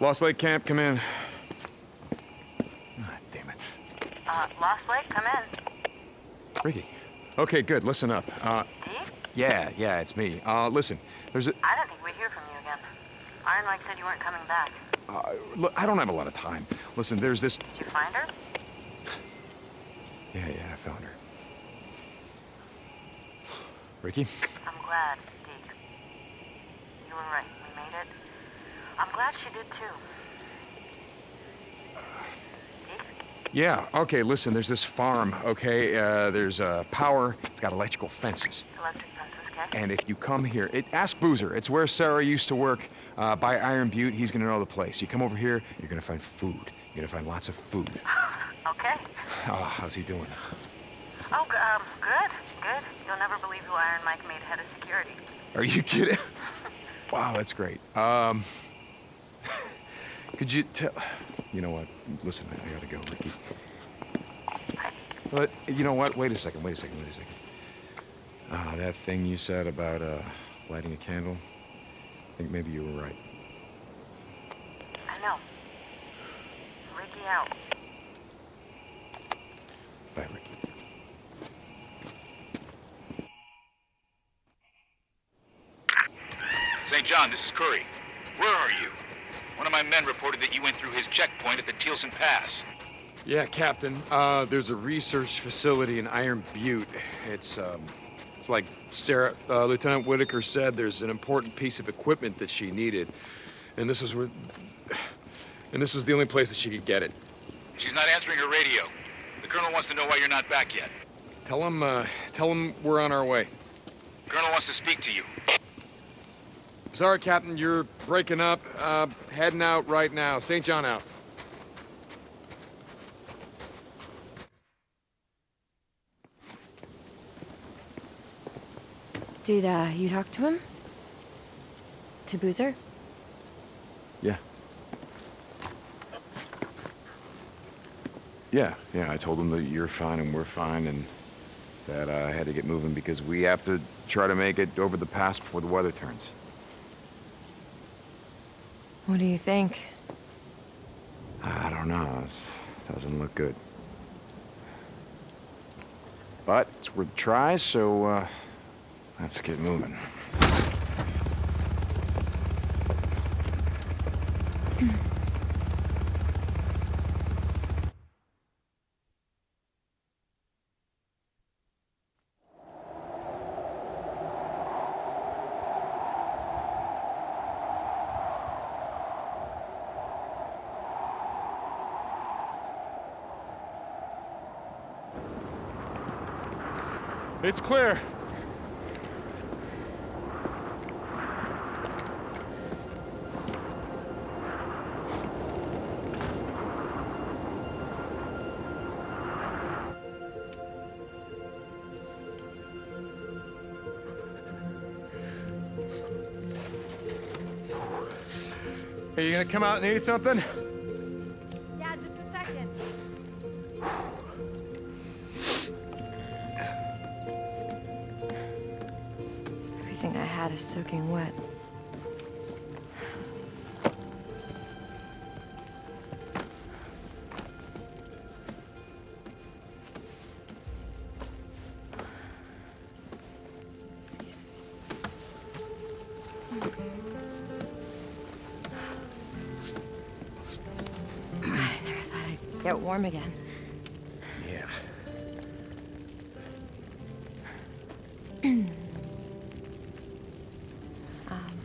Speaker 1: Lost Lake Camp, come in.
Speaker 11: Ah, damn it. Uh, Lost Lake, come in.
Speaker 1: Ricky. Okay, good. Listen up. Uh, Yeah, yeah, it's me. Uh, listen, there's a...
Speaker 11: I don't think we'd hear from you again. Iron Mike said you weren't coming back.
Speaker 1: Uh, look, I don't have a lot of time. Listen, there's this...
Speaker 11: Did you find her?
Speaker 1: Ricky?
Speaker 11: I'm glad, Deke. You were right. We made it. I'm glad she did too.
Speaker 1: Yeah, okay, listen, there's this farm, okay? Uh, there's uh, power, it's got electrical fences.
Speaker 11: Electric fences, okay?
Speaker 1: And if you come here, it, ask Boozer. It's where Sarah used to work uh, by Iron Butte. He's gonna know the place. You come over here, you're gonna find food. You're gonna find lots of food.
Speaker 11: okay.
Speaker 1: Oh, how's he doing?
Speaker 11: Oh, um, good, good. You'll never believe who Iron Mike made head of security.
Speaker 1: Are you kidding? wow, that's great. Um, could you tell? You know what? Listen, I gotta go, Ricky. But you know what? Wait a second. Wait a second. Wait a second. Ah, that thing you said about uh, lighting a candle. I think maybe you were right.
Speaker 11: I know. Ricky out.
Speaker 1: Bye, Ricky.
Speaker 7: St. John, this is Kouri. Where are you? One of my men reported that you went through his checkpoint at the Thielsen Pass.
Speaker 1: Yeah, Captain. Uh, there's a research facility in Iron Butte. It's, um, it's like Sarah, uh, Lieutenant Whitaker said, there's an important piece of equipment that she needed. And this was where, and this was the only place that she could get it.
Speaker 7: She's not answering her radio. The Colonel wants to know why you're not back yet.
Speaker 1: Tell him, uh, tell him we're on our way.
Speaker 7: Colonel wants to speak to you.
Speaker 1: Sorry, Captain, you're breaking up. Uh, heading out right now. St. John out.
Speaker 5: Did uh, you talk to him? To Boozer?
Speaker 1: Yeah. Yeah, yeah, I told him that you're fine and we're fine and that uh, I had to get moving because we have to try to make it over the pass before the weather turns.
Speaker 5: What do you think?
Speaker 1: I don't know. It doesn't look good. But it's worth a try, so uh, let's get moving.
Speaker 8: It's clear. Are you gonna come out and eat something?
Speaker 5: Warm again.
Speaker 1: Yeah.
Speaker 5: Um,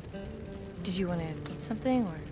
Speaker 5: did you want to eat something or?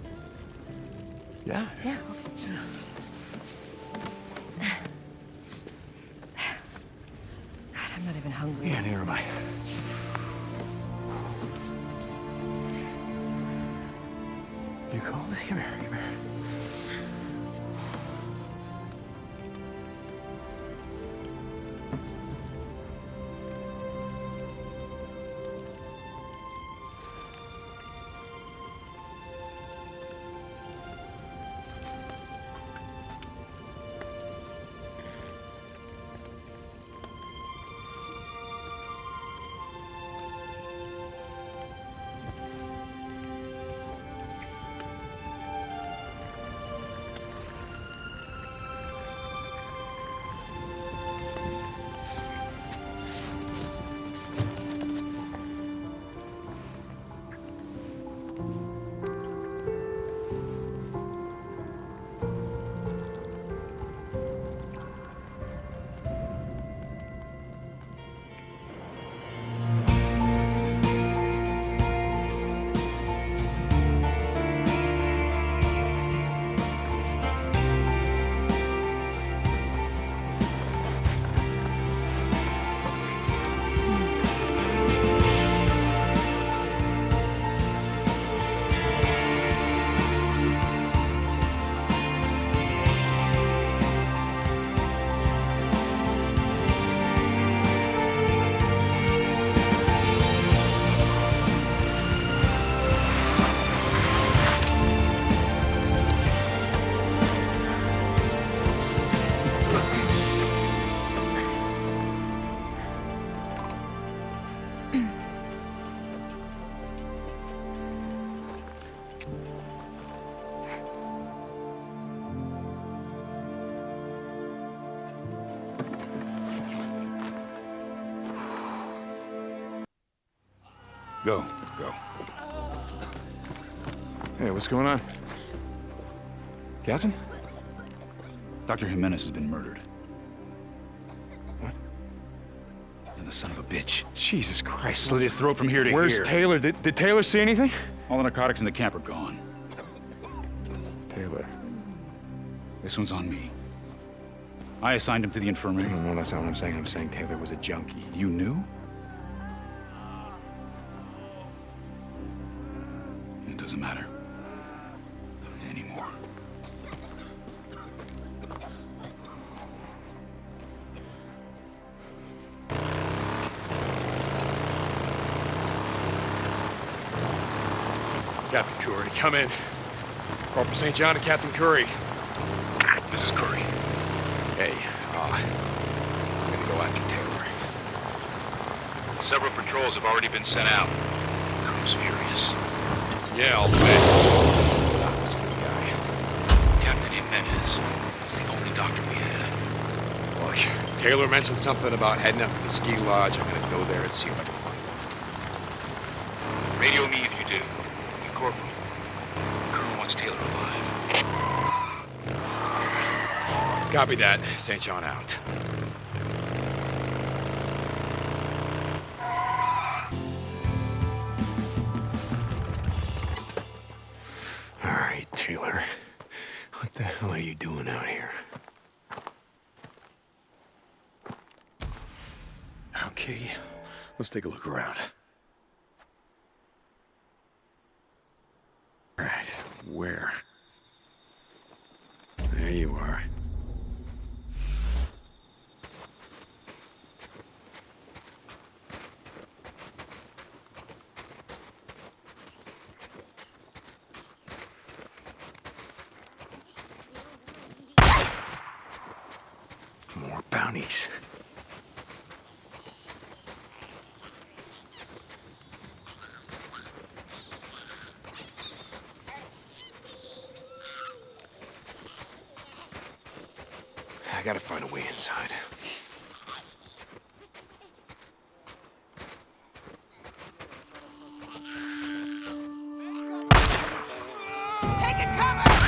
Speaker 1: Hey, what's going on? Captain?
Speaker 7: Dr. Jimenez has been murdered. What? And the son of a bitch.
Speaker 1: Jesus Christ.
Speaker 7: Slit his throat from here to
Speaker 1: Where's
Speaker 7: here.
Speaker 1: Where's Taylor? Did, did Taylor see anything?
Speaker 7: All the narcotics in the camp are gone.
Speaker 1: Taylor.
Speaker 7: This one's on me. I assigned him to the infirmary.
Speaker 1: No, no, that's not what I'm saying. I'm saying Taylor was a junkie.
Speaker 7: You knew? It doesn't matter.
Speaker 8: Captain Kouri, come in. Corporal St. John to Captain Kouri.
Speaker 7: This is Kouri.
Speaker 8: Hey, uh, I'm gonna go after Taylor.
Speaker 7: Several patrols have already been sent out. Crew's furious.
Speaker 8: Yeah, I'll bet. Taylor mentioned something about heading up to the ski lodge. I'm gonna go there and see if I can find.
Speaker 7: Radio me if you do. And Corporal, the Colonel wants Taylor alive.
Speaker 8: Copy that. St. John out.
Speaker 5: Cover!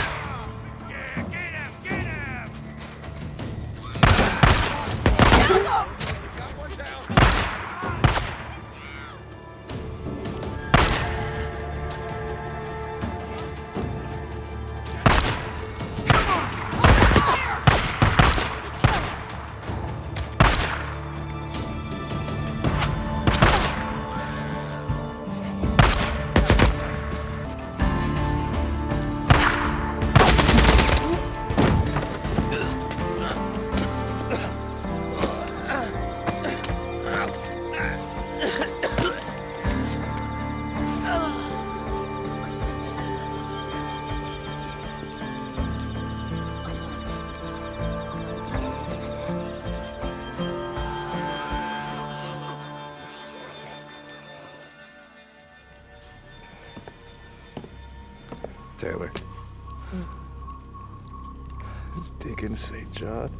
Speaker 1: John.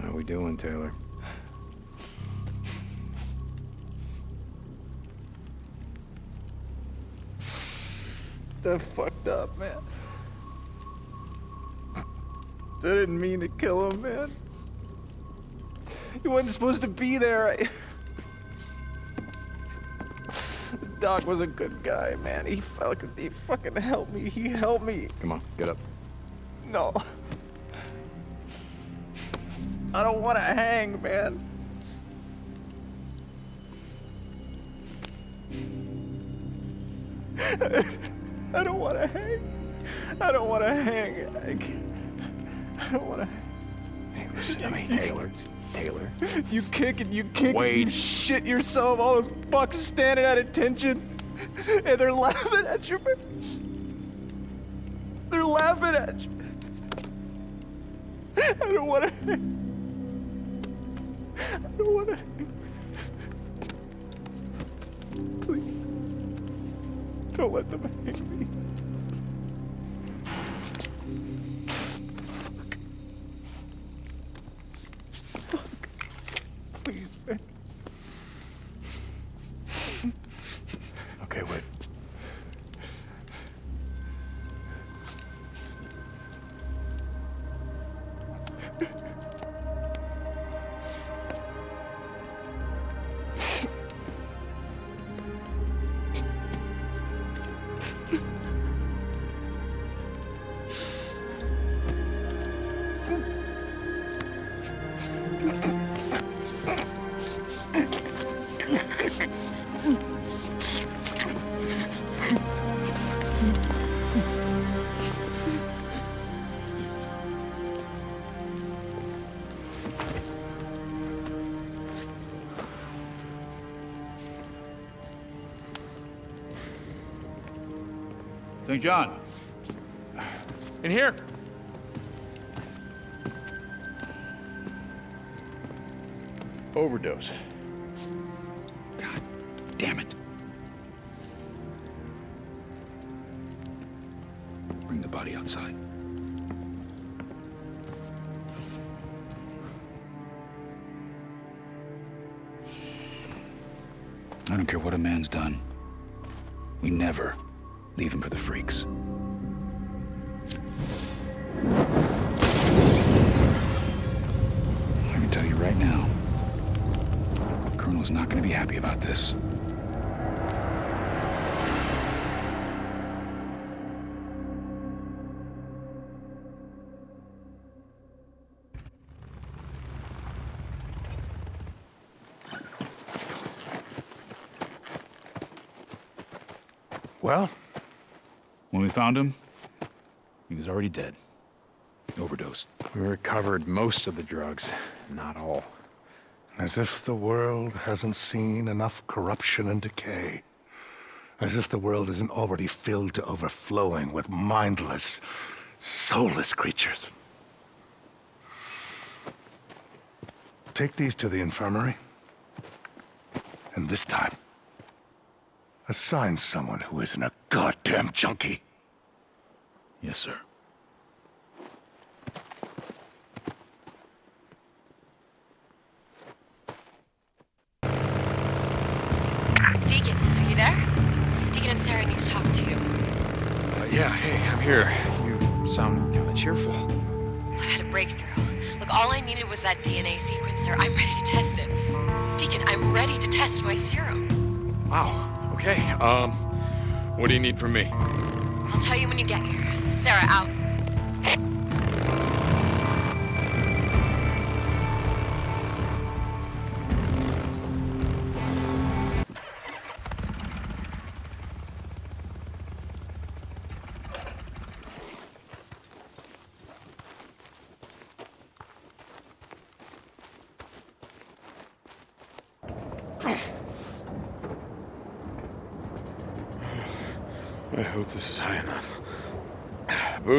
Speaker 1: How we doing, Taylor?
Speaker 9: That fucked up, man. I didn't mean to kill him, man. He wasn't supposed to be there. I... Doc was a good guy, man. He fucking, he fucking helped me. He helped me.
Speaker 1: Come on, get up.
Speaker 9: No. I don't want to hang, man. I don't want to hang. I don't want to hang. I, can't- I don't want to.
Speaker 1: Hey, listen to me, Taylor. Taylor.
Speaker 9: You kick and you kick and
Speaker 1: Wade.
Speaker 9: you shit yourself. All those fucks standing at attention, and they're laughing at you. They're laughing at you. I don't want to. I don't want to. Please, don't let them hang me.
Speaker 6: St. John.
Speaker 9: In here.
Speaker 6: Overdose. God damn it. Bring the body outside. I don't care what a man's done. We never leave him for this.
Speaker 1: Well?
Speaker 6: When we found him, he was already dead. Overdosed.
Speaker 1: We recovered most of the drugs, not all.
Speaker 14: As if the world hasn't seen enough corruption and decay. As if the world isn't already filled to overflowing with mindless, soulless creatures. Take these to the infirmary. And this time, assign someone who isn't a goddamn junkie.
Speaker 6: Yes, sir.
Speaker 15: Sequencer. I'm ready to test it. Deacon, I'm ready to test my serum.
Speaker 1: Wow, okay. Um, what do you need from me?
Speaker 15: I'll tell you when you get here. Sarah, out.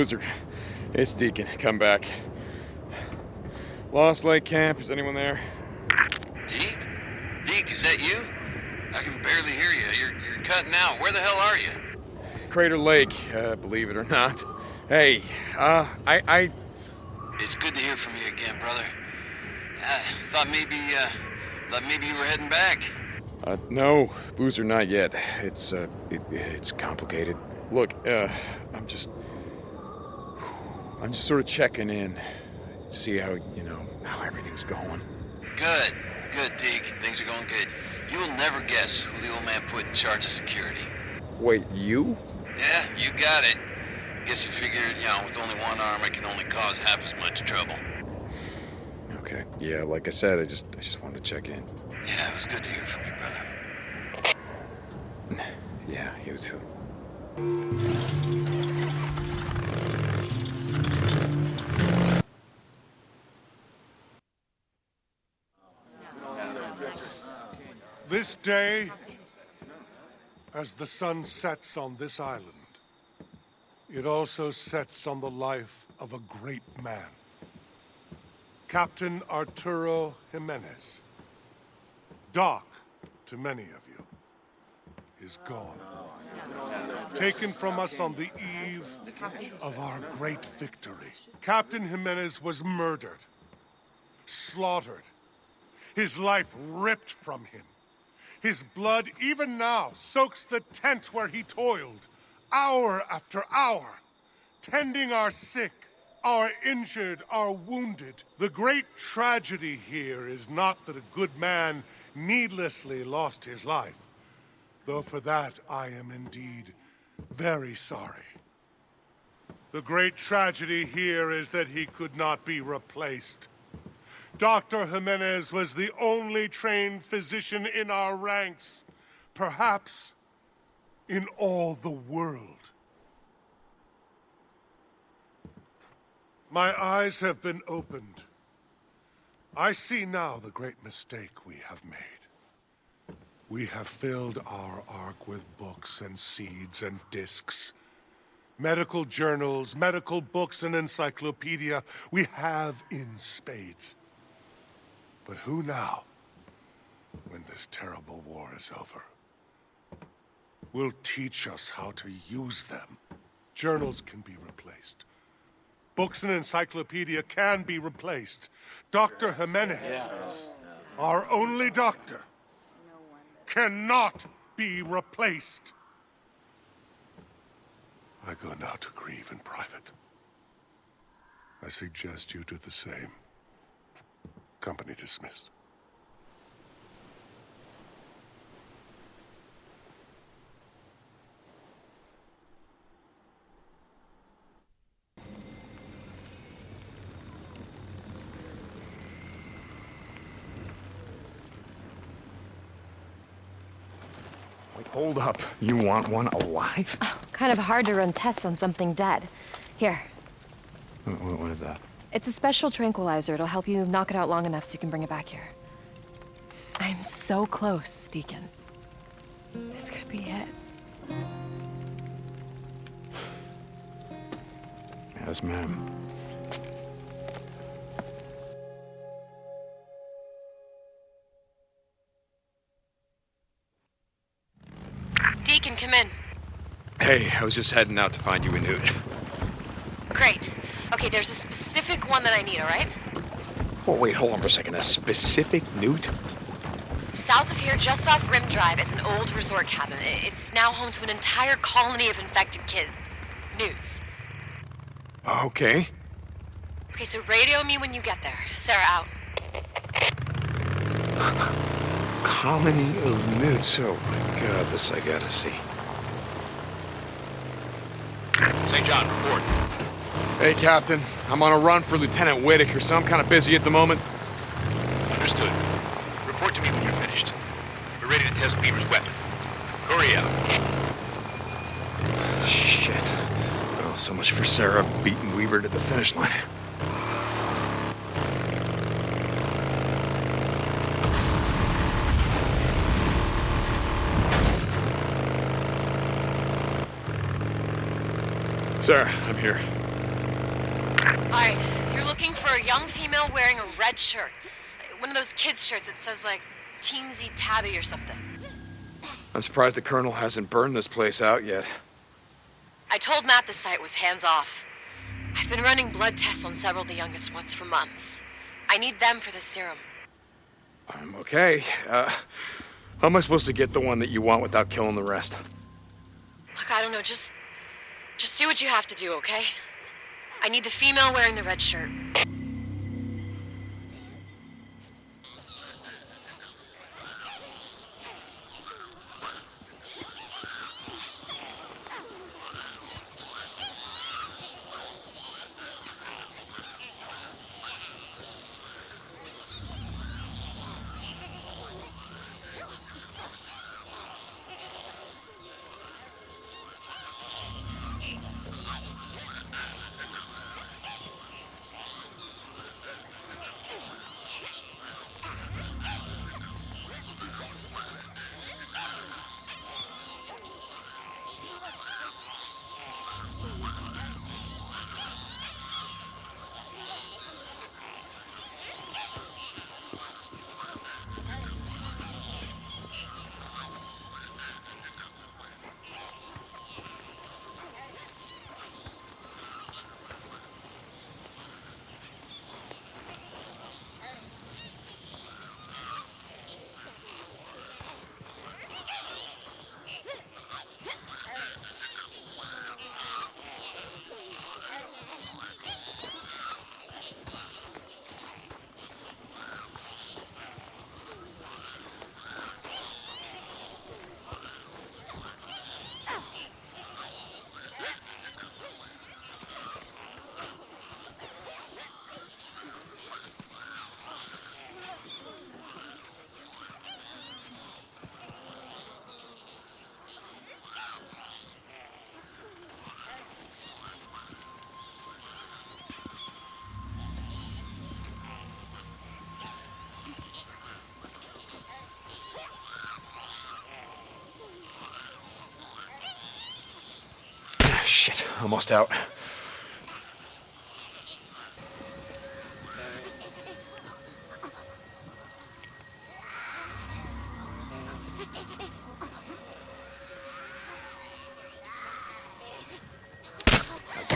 Speaker 1: Boozer, it's Deacon. Come back. Lost Lake Camp, is anyone there?
Speaker 13: Deke? Deke, is that you? I can barely hear you. You're, you're cutting out. Where the hell are you?
Speaker 1: Crater Lake, uh, believe it or not. Hey, uh, I, I...
Speaker 13: It's good to hear from you again, brother. I thought maybe, uh, thought maybe you were heading back.
Speaker 1: Uh, no, Boozer, not yet. It's, uh, it, it's complicated. Look, uh, I'm just... I'm just sort of checking in. See how, you know, how everything's going.
Speaker 13: Good, good, Deke. Things are going good. You'll never guess who the old man put in charge of security.
Speaker 1: Wait, you?
Speaker 13: Yeah, you got it. Guess he figured, you know, with only one arm, I can only cause half as much trouble.
Speaker 1: Okay. Yeah, like I said, I just, I just wanted to check in.
Speaker 13: Yeah, it was good to hear from you, brother.
Speaker 1: Yeah, you too.
Speaker 4: This day, as the sun sets on this island, it also sets on the life of a great man. Captain Arturo Jimenez. Doc, to many of you, is gone. Taken from us on the eve of our great victory. Captain Jimenez was murdered, slaughtered, his life ripped from him. His blood, even now, soaks the tent where he toiled, hour after hour, tending our sick, our injured, our wounded. The great tragedy here is not that a good man needlessly lost his life, though for that I am indeed very sorry. The great tragedy here is that he could not be replaced. Dr. Jimenez was the only trained physician in our ranks, perhaps in all the world. My eyes have been opened. I see now the great mistake we have made. We have filled our ark with books and seeds and discs, Medical journals, medical books, and encyclopedia we have in spades. But who now, when this terrible war is over, will teach us how to use them? Journals can be replaced. Books and encyclopedia can be replaced. Dr. Jimenez, our only doctor, cannot be replaced. I go now to grieve in private. I suggest you do the same. Company dismissed.
Speaker 8: Hold up. You want one alive?
Speaker 5: Oh, kind of hard to run tests on something dead. Here,
Speaker 8: What, what- what is that?
Speaker 5: It's a special tranquilizer. It'll help you knock it out long enough so you can bring it back here. I'm so close, Deacon. This could be it.
Speaker 8: Yes, ma'am.
Speaker 5: Deacon, come in.
Speaker 8: Hey, I was just heading out to find you a newt.
Speaker 5: Great. Okay, there's a specific one that I need, all right?
Speaker 8: Oh, wait, hold on for a second. A specific newt?
Speaker 5: South of here, just off Rim Drive, is an old resort cabin. It's now home to an entire colony of infected kid newts.
Speaker 8: Okay.
Speaker 5: Okay, so radio me when you get there. Sarah out.
Speaker 8: Colony of newts. Oh my god, this I gotta see.
Speaker 7: St. John, report.
Speaker 16: Hey, Captain. I'm on a run for Lieutenant Whitaker, so I'm kind of busy at the moment.
Speaker 7: Understood. Report to me when you're finished. We're ready to test Weaver's weapon. Kouri out.
Speaker 8: Shit. Well, so much for Sarah beating Weaver to the finish line. Sarah, I'm here.
Speaker 5: All right, you're looking for a young female wearing a red shirt. One of those kids' shirts that says, like, Teensy Tabby or something.
Speaker 8: I'm surprised the Colonel hasn't burned this place out yet.
Speaker 5: I told Matt the site was hands off. I've been running blood tests on several of the youngest ones for months. I need them for the serum.
Speaker 8: I'm okay. Uh, how am I supposed to get the one that you want without killing the rest?
Speaker 5: Look, I don't know, just. Just do what you have to do, okay? I need the female wearing the red shirt.
Speaker 1: Shit, almost out.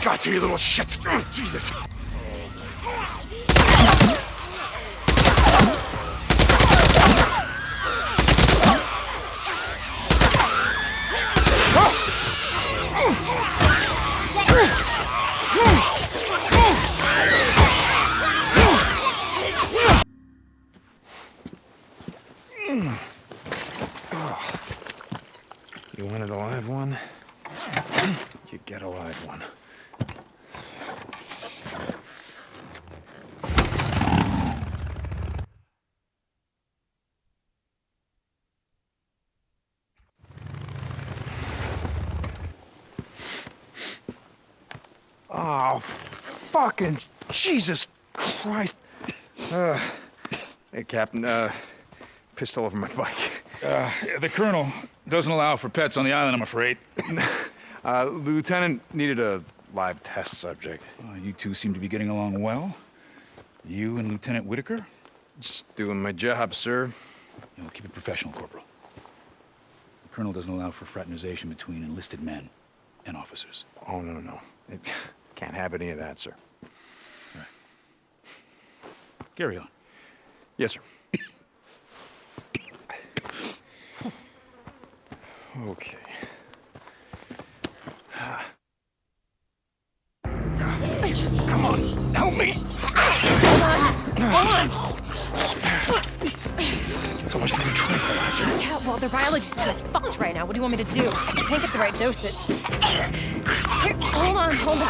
Speaker 1: Got you, you little shit! Oh, Jesus! You wanted a live one? You get a live one. Oh, fucking Jesus Christ. Uh, hey, Captain, uh, pistol over my bike.
Speaker 6: Uh, the colonel doesn't allow for pets on the island, I'm afraid.
Speaker 1: uh, Lieutenant needed a live test subject.
Speaker 6: Uh, you two seem to be getting along well. You and Lieutenant Whitaker?
Speaker 1: Just doing my job, sir.
Speaker 6: You know, keep it professional, Corporal. The colonel doesn't allow for fraternization between enlisted men and officers.
Speaker 1: Oh, no, no, no. It, can't have any of that, sir.
Speaker 6: Right. Carry on.
Speaker 1: Yes, sir. okay. Come on, help me!
Speaker 5: Hold on!
Speaker 1: So much for your tranquilizer.
Speaker 5: Yeah, well, the biology's kind of fucked right now. What do you want me to do? I can't get the right dosage. Here, hold on, hold on.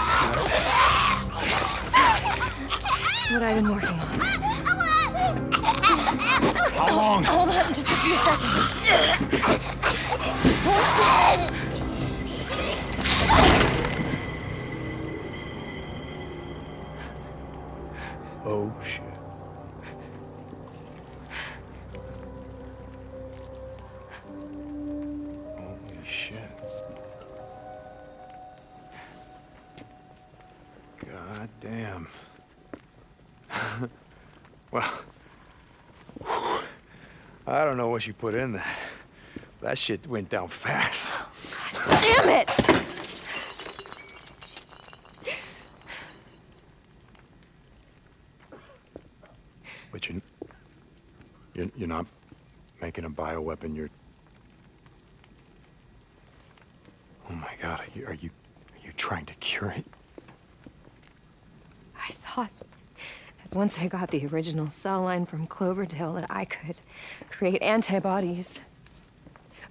Speaker 5: This is what I've been working on.
Speaker 1: How long?
Speaker 5: Hold on, just a few seconds.
Speaker 1: Oh, shit. Don't know what you put in that. That shit went down fast.
Speaker 5: Damn it!
Speaker 1: But you, you're, you're not making a bioweapon. You're. Oh my God! Are you are you are you trying to cure it?
Speaker 15: I thought once I got the original cell line from Cloverdale that I could create antibodies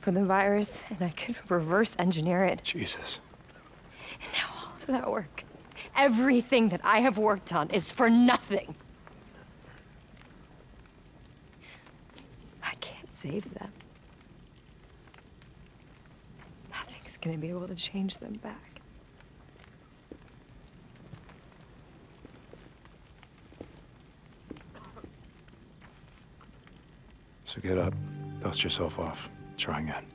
Speaker 15: for the virus and I could reverse engineer it.
Speaker 1: Jesus.
Speaker 15: And now all of that work, everything that I have worked on is for nothing. I can't save them. Nothing's gonna be able to change them back.
Speaker 1: So get up, dust yourself off, try again.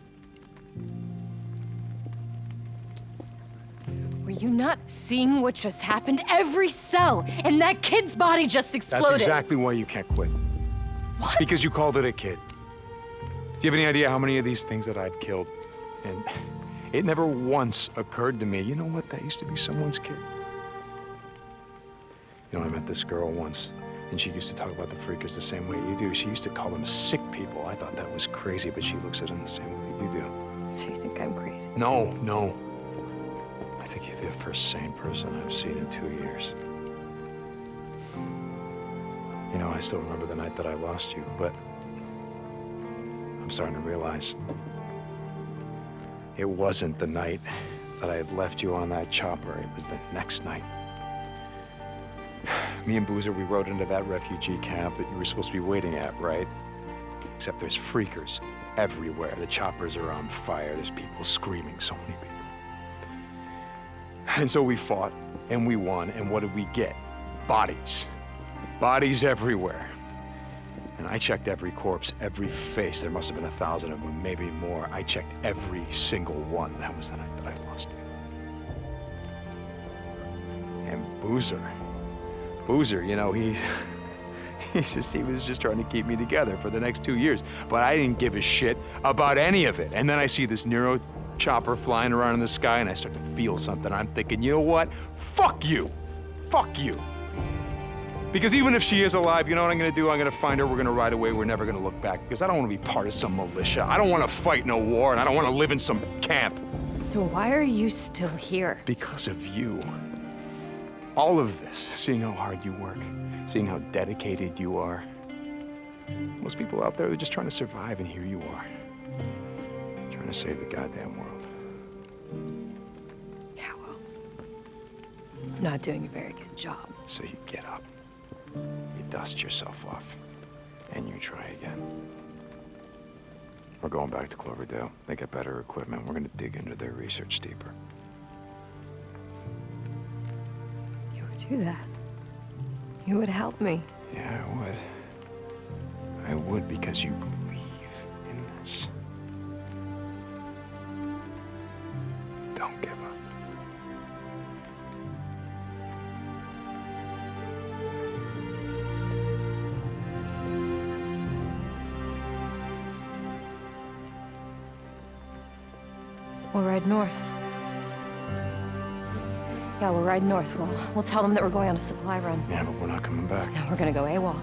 Speaker 15: Were you not seeing what just happened? Every cell in that kid's body just exploded.
Speaker 1: That's exactly why you can't quit.
Speaker 15: What?
Speaker 1: Because you called it a kid. Do you have any idea how many of these things that I've killed? And it never once occurred to me, you know what, that used to be someone's kid. You know, I met this girl once, and she used to talk about the freakers the same way you do. She used to call them sick people. I thought that was crazy, but she looks at them the same way you do.
Speaker 15: So you think I'm crazy?
Speaker 1: No, no. I think you're the first sane person I've seen in two years. You know, I still remember the night that I lost you, but I'm starting to realize it wasn't the night that I had left you on that chopper. It was the next night. Me and Boozer, we rode into that refugee camp that you were supposed to be waiting at, right? Except there's freakers everywhere. The choppers are on fire. There's people screaming, so many people. And so we fought, and we won, and what did we get? Bodies. Bodies everywhere. And I checked every corpse, every face. There must have been a thousand of them, maybe more. I checked every single one. That was the night that I lost you. And Boozer. Boozer, you know, he's... He's just, he was just trying to keep me together for the next two years. But I didn't give a shit about any of it. And then I see this NERO chopper flying around in the sky and I start to feel something. I'm thinking, you know what? Fuck you. Fuck you. Because even if she is alive, you know what I'm gonna do? I'm gonna find her, we're gonna ride away, we're never gonna look back. Because I don't wanna be part of some militia. I don't wanna fight no war, and I don't wanna live in some camp.
Speaker 5: So why are you still here?
Speaker 1: Because of you. All of this, seeing how hard you work, seeing how dedicated you are. Most people out there, they're just trying to survive, and here you are. Trying to save the goddamn world.
Speaker 5: Yeah, well, I'm not doing a very good job.
Speaker 1: So you get up, you dust yourself off, and you try again. We're going back to Cloverdale. They get better equipment. We're gonna dig into their research deeper.
Speaker 5: Do that. You would help me.
Speaker 1: Yeah, I would. I would because you believe in this. Don't give up.
Speaker 5: We'll ride north. Yeah, we'll ride north. We'll, we'll tell them that we're going on a supply run.
Speaker 1: Yeah, but we're not coming back.
Speaker 5: No, we're gonna go AWOL.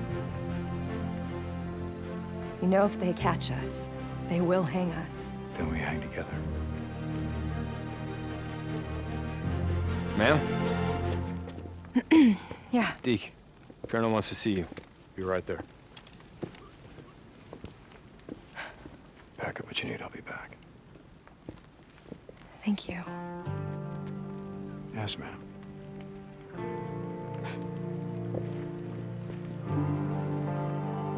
Speaker 5: You know if they catch us, they will hang us.
Speaker 1: Then we hang together.
Speaker 12: Ma'am?
Speaker 5: Yeah.
Speaker 12: Deke, Colonel wants to see you. Be right there.
Speaker 1: Pack up what you need, I'll be back.
Speaker 5: Thank you.
Speaker 1: Yes, ma'am.